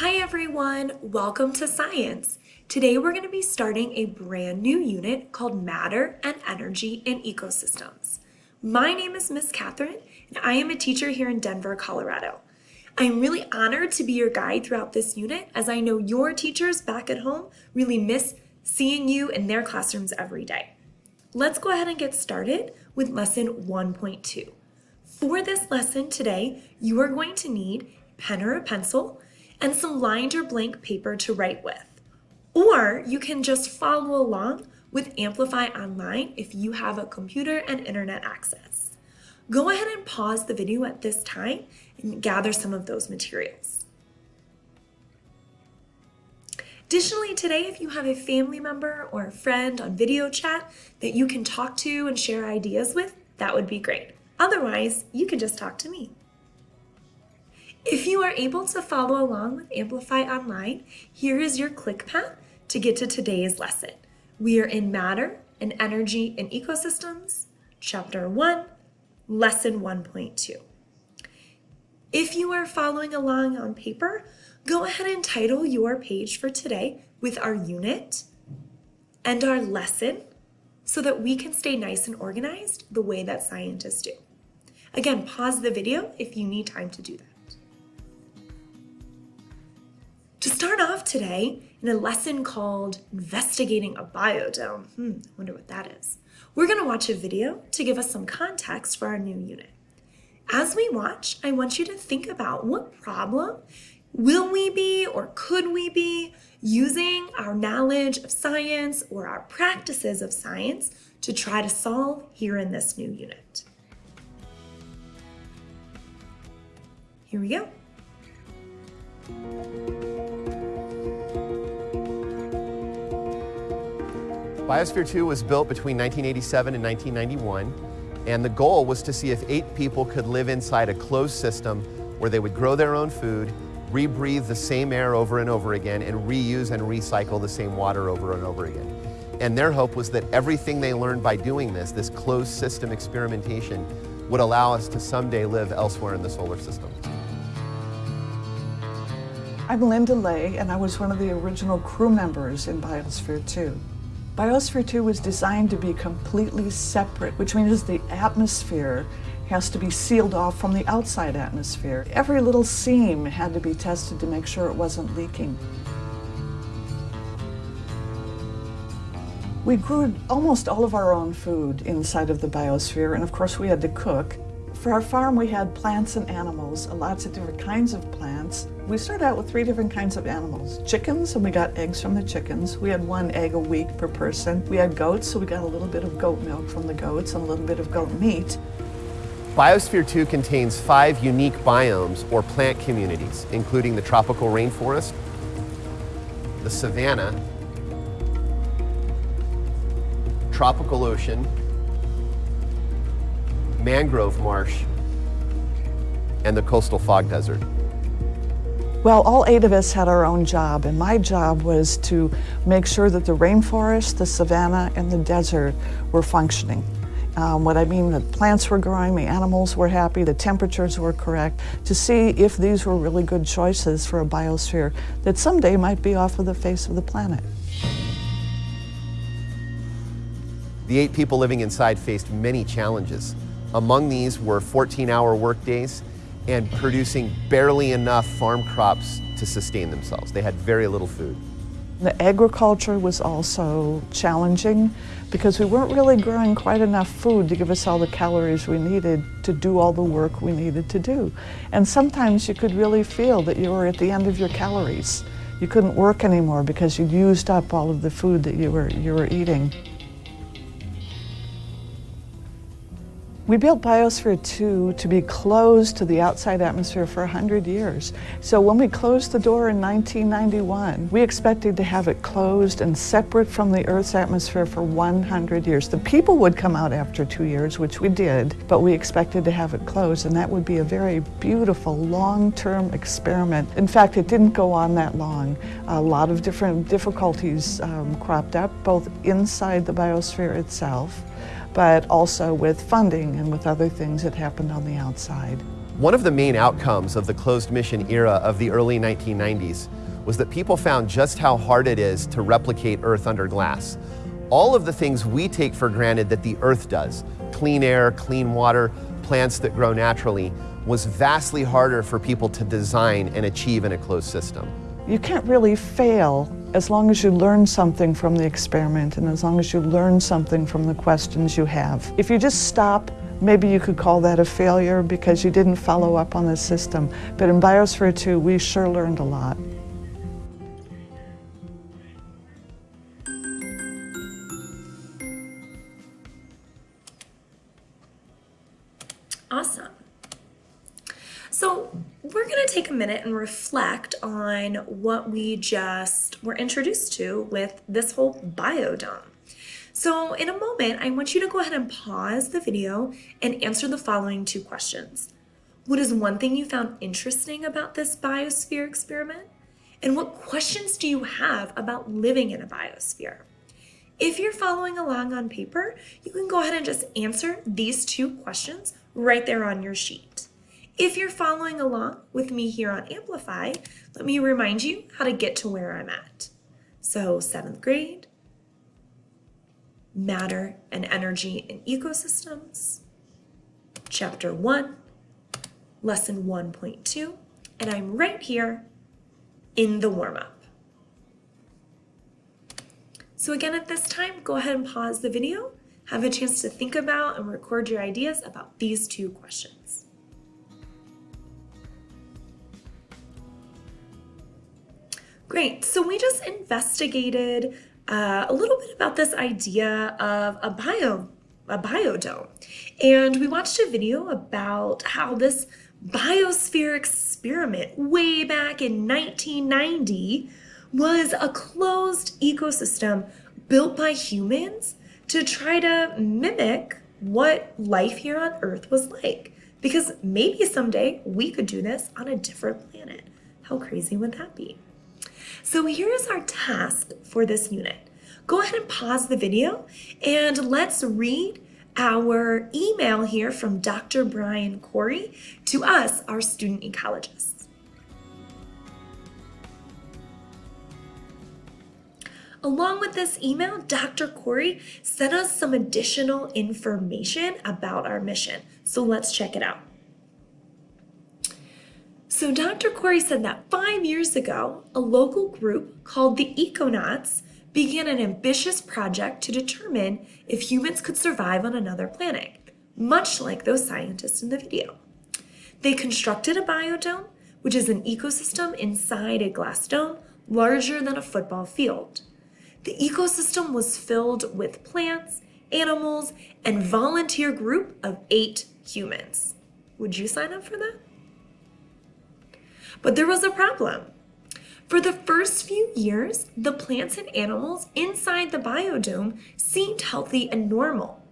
Hi everyone, welcome to science. Today we're going to be starting a brand new unit called Matter and Energy in Ecosystems. My name is Miss Catherine and I am a teacher here in Denver, Colorado. I'm really honored to be your guide throughout this unit as I know your teachers back at home really miss seeing you in their classrooms every day. Let's go ahead and get started with lesson 1.2. For this lesson today, you are going to need pen or a pencil and some lined or blank paper to write with. Or you can just follow along with Amplify Online if you have a computer and internet access. Go ahead and pause the video at this time and gather some of those materials. Additionally, today, if you have a family member or a friend on video chat that you can talk to and share ideas with, that would be great. Otherwise, you can just talk to me. If you are able to follow along with Amplify Online, here is your click path to get to today's lesson. We are in Matter and Energy and Ecosystems, Chapter 1, Lesson 1.2. If you are following along on paper, go ahead and title your page for today with our unit and our lesson so that we can stay nice and organized the way that scientists do. Again, pause the video if you need time to do that. To start off today, in a lesson called Investigating a Biodome, hmm, I wonder what that is, we're gonna watch a video to give us some context for our new unit. As we watch, I want you to think about what problem will we be or could we be using our knowledge of science or our practices of science to try to solve here in this new unit. Here we go. Biosphere 2 was built between 1987 and 1991, and the goal was to see if eight people could live inside a closed system where they would grow their own food, rebreathe the same air over and over again, and reuse and recycle the same water over and over again. And their hope was that everything they learned by doing this, this closed system experimentation, would allow us to someday live elsewhere in the solar system. I'm Linda Leigh, and I was one of the original crew members in Biosphere 2. Biosphere 2 was designed to be completely separate, which means the atmosphere has to be sealed off from the outside atmosphere. Every little seam had to be tested to make sure it wasn't leaking. We grew almost all of our own food inside of the biosphere, and of course we had to cook. For our farm, we had plants and animals, lots of different kinds of plants. We started out with three different kinds of animals. Chickens, and we got eggs from the chickens. We had one egg a week per person. We had goats, so we got a little bit of goat milk from the goats and a little bit of goat meat. Biosphere 2 contains five unique biomes or plant communities, including the tropical rainforest, the savanna, tropical ocean, mangrove marsh, and the coastal fog desert. Well, all eight of us had our own job, and my job was to make sure that the rainforest, the savanna, and the desert were functioning. Um, what I mean, the plants were growing, the animals were happy, the temperatures were correct, to see if these were really good choices for a biosphere that someday might be off of the face of the planet. The eight people living inside faced many challenges. Among these were 14-hour workdays and producing barely enough farm crops to sustain themselves. They had very little food. The agriculture was also challenging because we weren't really growing quite enough food to give us all the calories we needed to do all the work we needed to do. And sometimes you could really feel that you were at the end of your calories. You couldn't work anymore because you'd used up all of the food that you were, you were eating. We built Biosphere 2 to be closed to the outside atmosphere for 100 years. So when we closed the door in 1991, we expected to have it closed and separate from the Earth's atmosphere for 100 years. The people would come out after two years, which we did, but we expected to have it closed, and that would be a very beautiful long-term experiment. In fact, it didn't go on that long. A lot of different difficulties um, cropped up, both inside the biosphere itself, but also with funding and with other things that happened on the outside. One of the main outcomes of the closed mission era of the early 1990s was that people found just how hard it is to replicate Earth under glass. All of the things we take for granted that the Earth does, clean air, clean water, plants that grow naturally, was vastly harder for people to design and achieve in a closed system. You can't really fail as long as you learn something from the experiment and as long as you learn something from the questions you have. If you just stop, maybe you could call that a failure because you didn't follow up on the system. But in Biosphere 2, we sure learned a lot. Minute and reflect on what we just were introduced to with this whole biodome. So in a moment, I want you to go ahead and pause the video and answer the following two questions. What is one thing you found interesting about this biosphere experiment? And what questions do you have about living in a biosphere? If you're following along on paper, you can go ahead and just answer these two questions right there on your sheet. If you're following along with me here on Amplify, let me remind you how to get to where I'm at. So seventh grade, matter and energy in ecosystems, chapter one, lesson 1.2, and I'm right here in the warm-up. So again, at this time, go ahead and pause the video, have a chance to think about and record your ideas about these two questions. Great, so we just investigated uh, a little bit about this idea of a bio, a biodome. And we watched a video about how this biosphere experiment way back in 1990 was a closed ecosystem built by humans to try to mimic what life here on Earth was like. Because maybe someday we could do this on a different planet. How crazy would that be? So here is our task for this unit. Go ahead and pause the video and let's read our email here from Dr. Brian Corey to us, our student ecologists. Along with this email, Dr. Corey sent us some additional information about our mission. So let's check it out. So Dr. Corey said that five years ago, a local group called the Econauts began an ambitious project to determine if humans could survive on another planet, much like those scientists in the video. They constructed a biodome, which is an ecosystem inside a glass dome larger than a football field. The ecosystem was filled with plants, animals, and volunteer group of eight humans. Would you sign up for that? But there was a problem. For the first few years, the plants and animals inside the biodome seemed healthy and normal.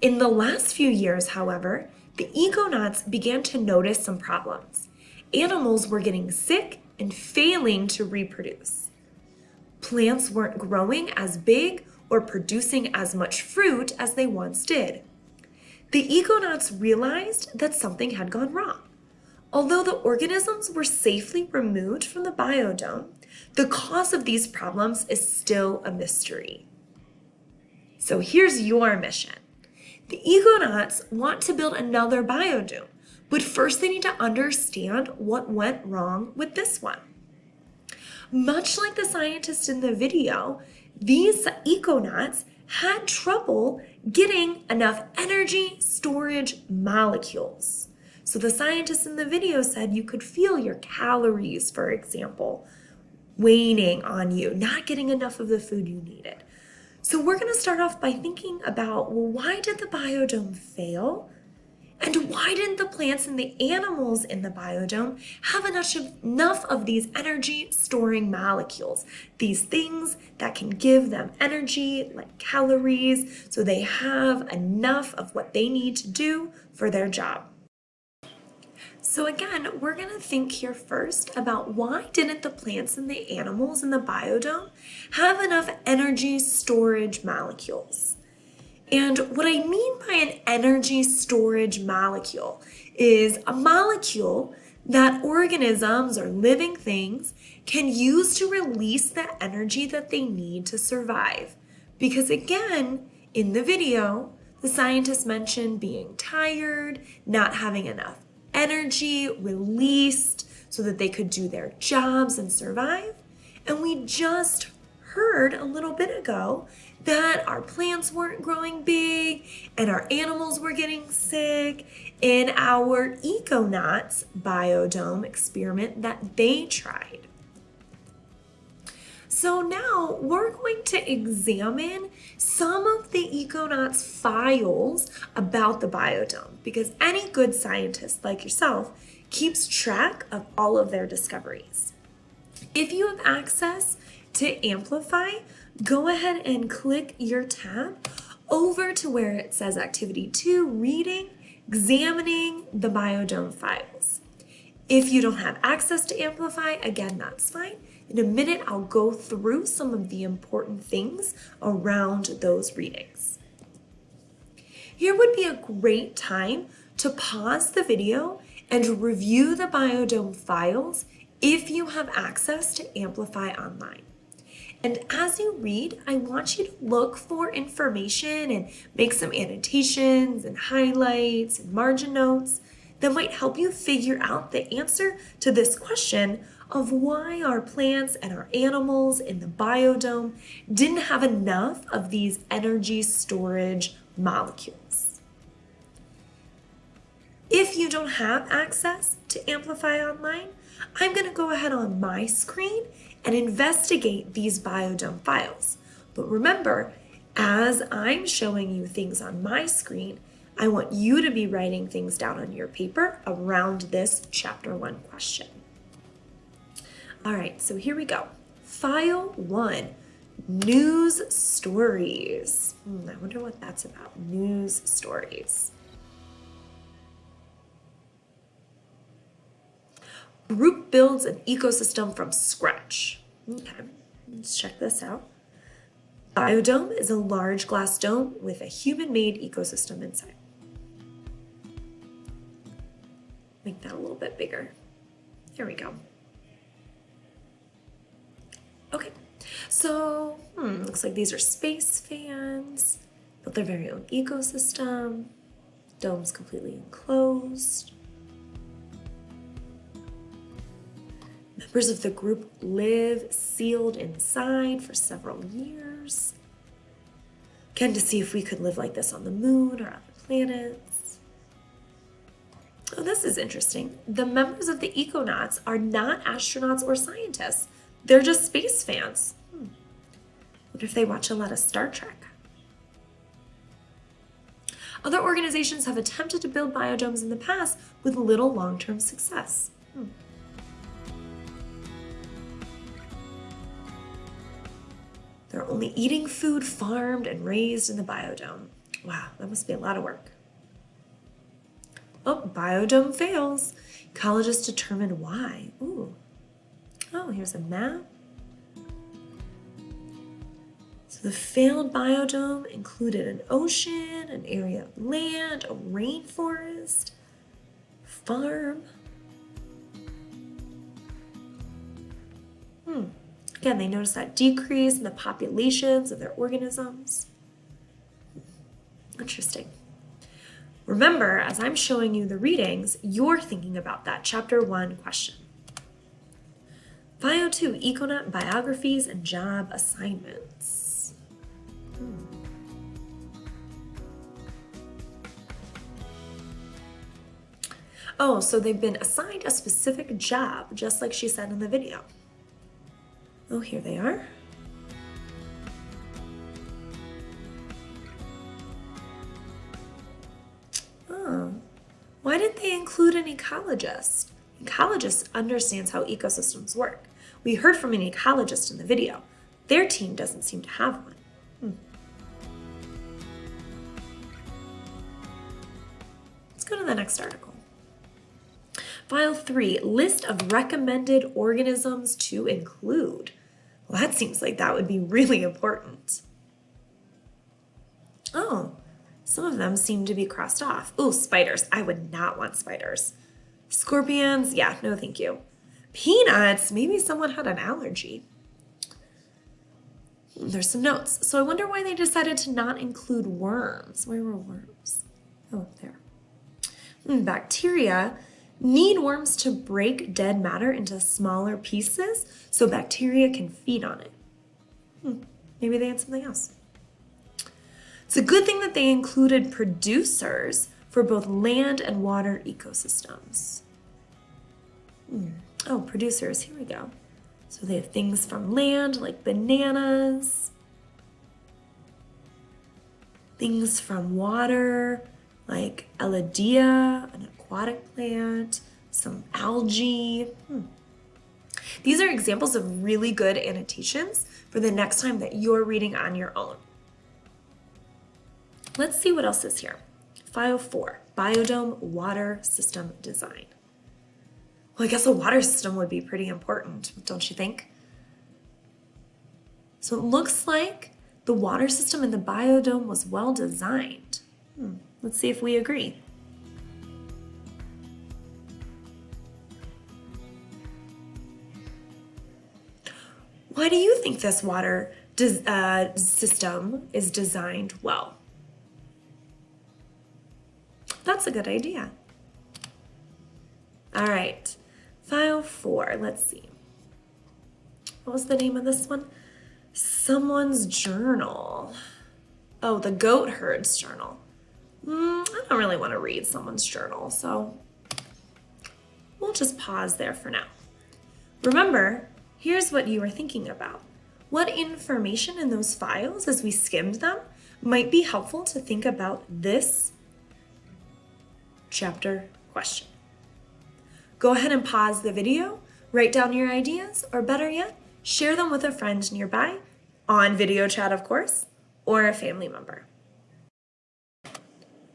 In the last few years, however, the econauts began to notice some problems. Animals were getting sick and failing to reproduce. Plants weren't growing as big or producing as much fruit as they once did. The econauts realized that something had gone wrong. Although the organisms were safely removed from the biodome, the cause of these problems is still a mystery. So here's your mission. The econauts want to build another biodome, but first they need to understand what went wrong with this one. Much like the scientist in the video, these econauts had trouble getting enough energy storage molecules. So the scientist in the video said you could feel your calories, for example, waning on you, not getting enough of the food you needed. So we're going to start off by thinking about, well, why did the biodome fail? And why didn't the plants and the animals in the biodome have enough of, enough of these energy storing molecules? These things that can give them energy, like calories, so they have enough of what they need to do for their job. So again, we're gonna think here first about why didn't the plants and the animals in the biodome have enough energy storage molecules? And what I mean by an energy storage molecule is a molecule that organisms or living things can use to release the energy that they need to survive. Because again, in the video, the scientists mentioned being tired, not having enough energy released so that they could do their jobs and survive. And we just heard a little bit ago that our plants weren't growing big and our animals were getting sick in our Econauts biodome experiment that they tried. So now we're going to examine some of the Econauts files about the biodome because any good scientist like yourself keeps track of all of their discoveries. If you have access to Amplify, go ahead and click your tab over to where it says Activity 2, Reading, Examining the Biodome Files. If you don't have access to Amplify, again, that's fine. In a minute, I'll go through some of the important things around those readings. Here would be a great time to pause the video and review the Biodome files if you have access to Amplify Online. And as you read, I want you to look for information and make some annotations and highlights and margin notes that might help you figure out the answer to this question of why our plants and our animals in the biodome didn't have enough of these energy storage molecules. If you don't have access to Amplify Online, I'm going to go ahead on my screen and investigate these biodome files. But remember, as I'm showing you things on my screen, I want you to be writing things down on your paper around this chapter one question. All right, so here we go. File one, news stories. Hmm, I wonder what that's about, news stories. Group builds an ecosystem from scratch. Okay, let's check this out. Biodome is a large glass dome with a human-made ecosystem inside. Make that a little bit bigger. There we go. Okay, so hmm, looks like these are space fans, built their very own ecosystem. Dome's completely enclosed. Members of the group live sealed inside for several years. Again, to see if we could live like this on the moon or other planets. Oh, this is interesting. The members of the Econauts are not astronauts or scientists. They're just space fans. Hmm. What if they watch a lot of Star Trek? Other organizations have attempted to build biodomes in the past with little long-term success. Hmm. They're only eating food farmed and raised in the biodome. Wow, that must be a lot of work. Oh, biodome fails. Ecologists determine why. Ooh. Oh, here's a map. So the failed biodome included an ocean, an area of land, a rainforest, farm. Hmm. Again, they noticed that decrease in the populations of their organisms. Interesting. Remember, as I'm showing you the readings, you're thinking about that chapter one question. Bio 2, Econaut Biographies and Job Assignments. Hmm. Oh, so they've been assigned a specific job, just like she said in the video. Oh, here they are. Oh, why didn't they include an ecologist? Ecologist understands how ecosystems work. We heard from an ecologist in the video. Their team doesn't seem to have one. Hmm. Let's go to the next article. File 3, list of recommended organisms to include. Well, that seems like that would be really important. Oh, Some of them seem to be crossed off. Oh, spiders. I would not want spiders. Scorpions, yeah, no thank you. Peanuts, maybe someone had an allergy. There's some notes. So I wonder why they decided to not include worms. Where were worms? Oh, there. Hmm, bacteria need worms to break dead matter into smaller pieces so bacteria can feed on it. Hmm, maybe they had something else. It's a good thing that they included producers for both land and water ecosystems. Hmm. Oh, producers, here we go. So they have things from land like bananas, things from water like Elodea, an aquatic plant, some algae. Hmm. These are examples of really good annotations for the next time that you're reading on your own. Let's see what else is here. File 4, Biodome Water System Design. Well, I guess a water system would be pretty important, don't you think? So it looks like the water system in the biodome was well designed. Hmm. Let's see if we agree. Why do you think this water uh, system is designed well? That's a good idea. All right, file four, let's see. What was the name of this one? Someone's journal. Oh, the goat herd's journal. Mm, I don't really want to read someone's journal, so we'll just pause there for now. Remember, here's what you were thinking about. What information in those files, as we skimmed them, might be helpful to think about this chapter question. Go ahead and pause the video, write down your ideas, or better yet, share them with a friend nearby, on video chat of course, or a family member.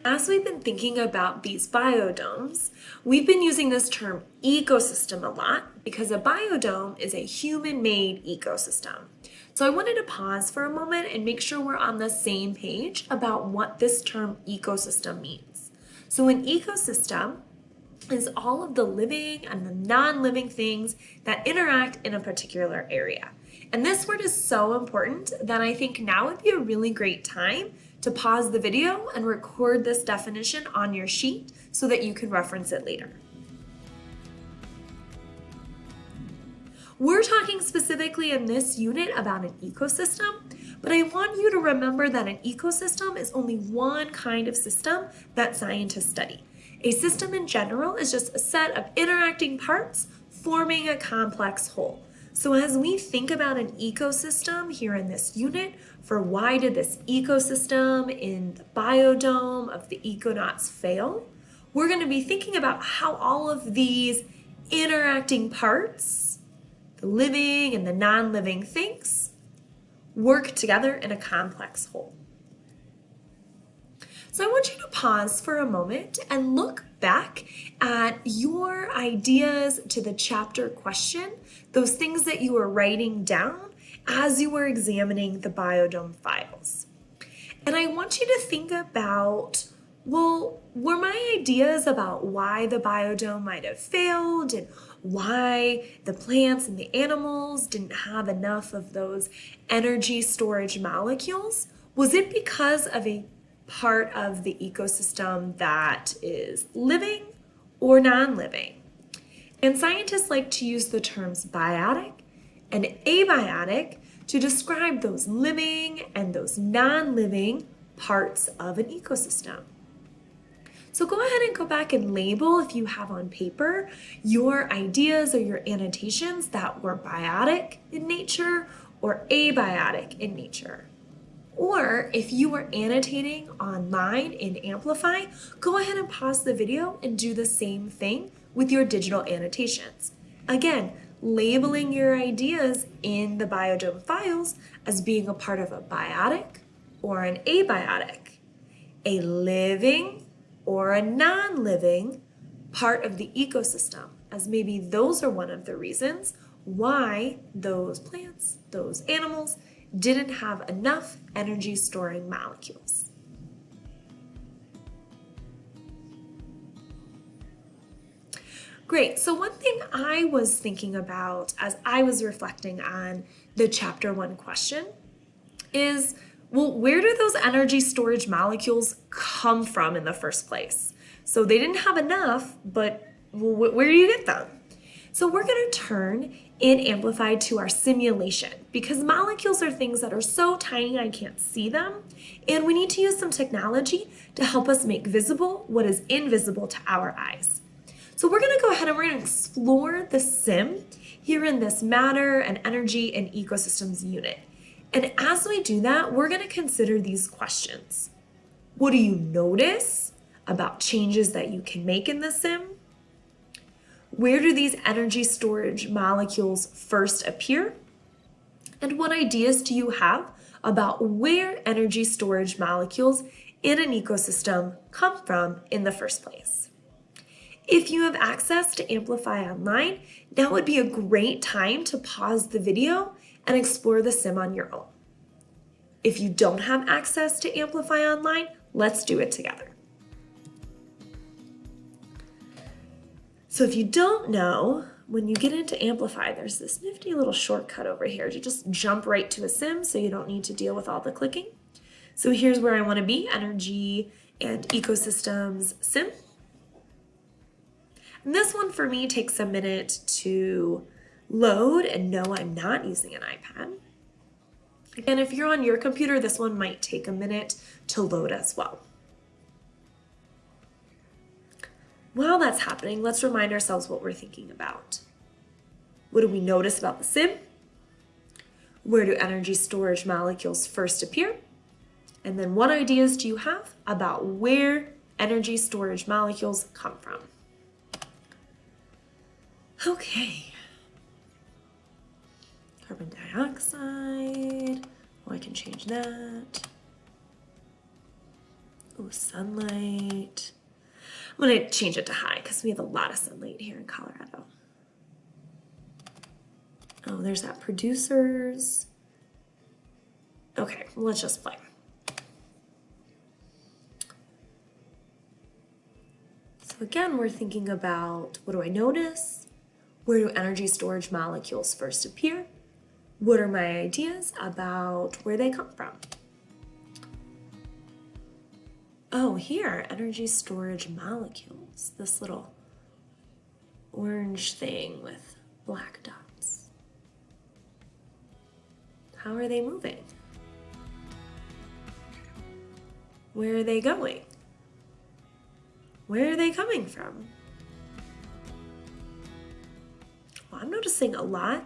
As we've been thinking about these biodomes, we've been using this term ecosystem a lot because a biodome is a human-made ecosystem. So I wanted to pause for a moment and make sure we're on the same page about what this term ecosystem means. So an ecosystem is all of the living and the non-living things that interact in a particular area. And this word is so important that I think now would be a really great time to pause the video and record this definition on your sheet so that you can reference it later. We're talking specifically in this unit about an ecosystem, but I want you to remember that an ecosystem is only one kind of system that scientists study. A system in general is just a set of interacting parts forming a complex whole. So as we think about an ecosystem here in this unit, for why did this ecosystem in the biodome of the econauts fail, we're going to be thinking about how all of these interacting parts, the living and the non-living things, work together in a complex whole. So I want you to pause for a moment and look back at your ideas to the chapter question, those things that you were writing down as you were examining the biodome files. And I want you to think about, well, were my ideas about why the biodome might have failed and why the plants and the animals didn't have enough of those energy storage molecules? Was it because of a part of the ecosystem that is living or non-living. And scientists like to use the terms biotic and abiotic to describe those living and those non-living parts of an ecosystem. So go ahead and go back and label if you have on paper your ideas or your annotations that were biotic in nature or abiotic in nature. Or if you are annotating online in Amplify, go ahead and pause the video and do the same thing with your digital annotations. Again, labeling your ideas in the biodome files as being a part of a biotic or an abiotic, a living or a non-living part of the ecosystem, as maybe those are one of the reasons why those plants, those animals, didn't have enough energy storing molecules. Great, so one thing I was thinking about as I was reflecting on the chapter one question is, well, where do those energy storage molecules come from in the first place? So they didn't have enough, but where do you get them? So we're gonna turn in Amplified to our simulation because molecules are things that are so tiny I can't see them. And we need to use some technology to help us make visible what is invisible to our eyes. So we're gonna go ahead and we're gonna explore the sim here in this matter and energy and ecosystems unit. And as we do that, we're gonna consider these questions. What do you notice about changes that you can make in the sim? Where do these energy storage molecules first appear? And what ideas do you have about where energy storage molecules in an ecosystem come from in the first place? If you have access to Amplify Online, now would be a great time to pause the video and explore the sim on your own. If you don't have access to Amplify Online, let's do it together. So if you don't know, when you get into Amplify, there's this nifty little shortcut over here to just jump right to a sim so you don't need to deal with all the clicking. So here's where I wanna be, energy and ecosystems sim. And this one for me takes a minute to load and no, I'm not using an iPad. Again, if you're on your computer, this one might take a minute to load as well. While that's happening, let's remind ourselves what we're thinking about. What do we notice about the sim? Where do energy storage molecules first appear? And then what ideas do you have about where energy storage molecules come from? Okay. Carbon dioxide. Oh, I can change that. Oh, sunlight. I'm going to change it to high because we have a lot of sunlight here in Colorado. Oh, there's that producers. Okay, let's just play. So again, we're thinking about what do I notice? Where do energy storage molecules first appear? What are my ideas about where they come from? Oh, here, energy storage molecules. This little orange thing with black dots. How are they moving? Where are they going? Where are they coming from? Well, I'm noticing a lot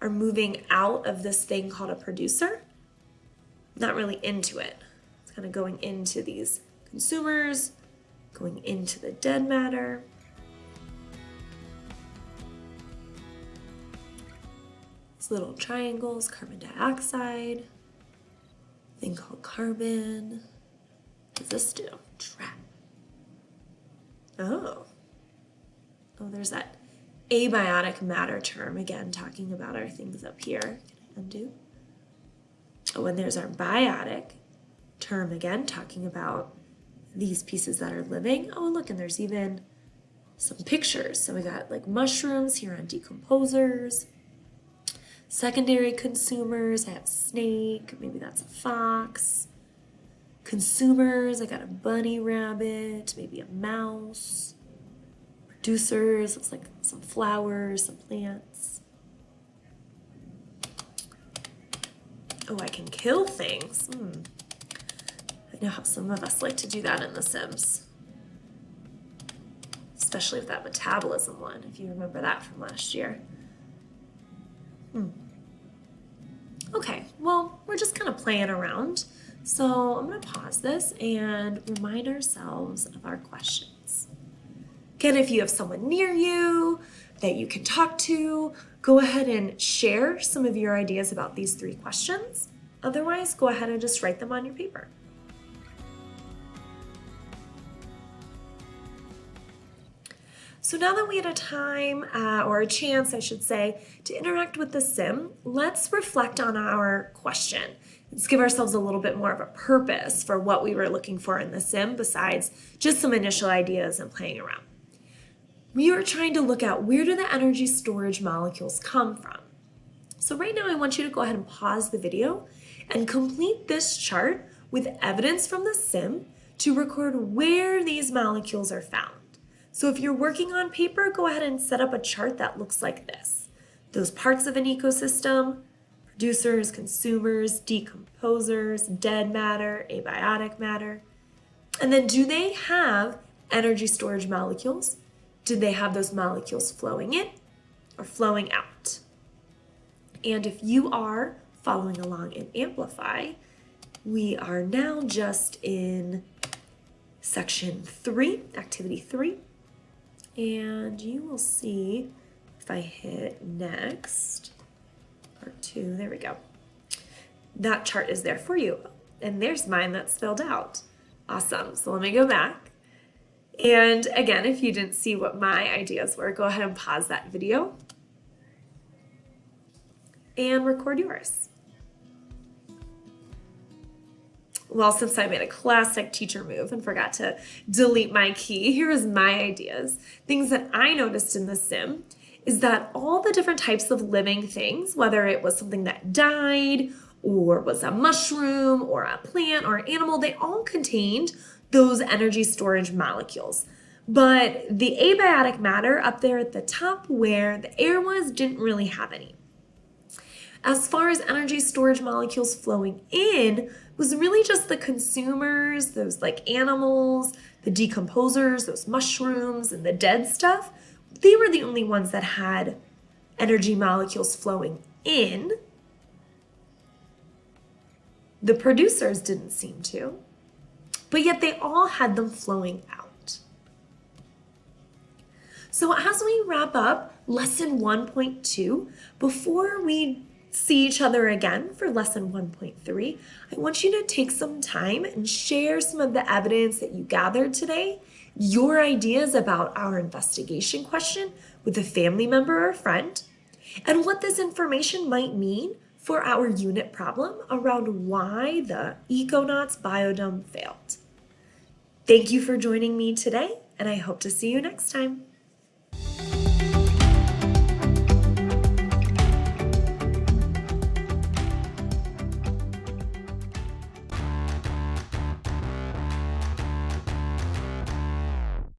are moving out of this thing called a producer, not really into it. It's kind of going into these consumers, going into the dead matter. These little triangles, carbon dioxide, thing called carbon. What does this do? Trap. Oh. Oh, there's that abiotic matter term, again, talking about our things up here. Can I undo? Oh, and there's our biotic term again, talking about these pieces that are living. Oh, look, and there's even some pictures. So we got like mushrooms here on decomposers, secondary consumers, I have snake, maybe that's a fox. Consumers, I got a bunny rabbit, maybe a mouse producers. Looks like some flowers, some plants. Oh, I can kill things. Hmm. Know how some of us like to do that in The Sims. Especially with that metabolism one, if you remember that from last year. Hmm. Okay, well, we're just kind of playing around. So I'm to pause this and remind ourselves of our questions. Again, if you have someone near you that you can talk to, go ahead and share some of your ideas about these three questions. Otherwise, go ahead and just write them on your paper. So now that we had a time, uh, or a chance, I should say, to interact with the sim, let's reflect on our question. Let's give ourselves a little bit more of a purpose for what we were looking for in the sim besides just some initial ideas and playing around. we are trying to look at where do the energy storage molecules come from. So right now I want you to go ahead and pause the video and complete this chart with evidence from the sim to record where these molecules are found. So if you're working on paper, go ahead and set up a chart that looks like this. Those parts of an ecosystem, producers, consumers, decomposers, dead matter, abiotic matter. And then do they have energy storage molecules? Do they have those molecules flowing in or flowing out? And if you are following along in Amplify, we are now just in section three, activity three. And you will see if I hit next, part two, there we go. That chart is there for you. And there's mine that's filled out. Awesome. So let me go back. And again, if you didn't see what my ideas were, go ahead and pause that video and record yours. Well, since I made a classic teacher move and forgot to delete my key, here is my ideas. Things that I noticed in the sim is that all the different types of living things, whether it was something that died or was a mushroom or a plant or an animal, they all contained those energy storage molecules. But the abiotic matter up there at the top where the air was didn't really have any. As far as energy storage molecules flowing in, was really just the consumers, those like animals, the decomposers, those mushrooms, and the dead stuff. They were the only ones that had energy molecules flowing in. The producers didn't seem to, but yet they all had them flowing out. So as we wrap up lesson 1.2, before we see each other again for lesson 1.3, I want you to take some time and share some of the evidence that you gathered today, your ideas about our investigation question with a family member or friend, and what this information might mean for our unit problem around why the Econauts biodome failed. Thank you for joining me today, and I hope to see you next time.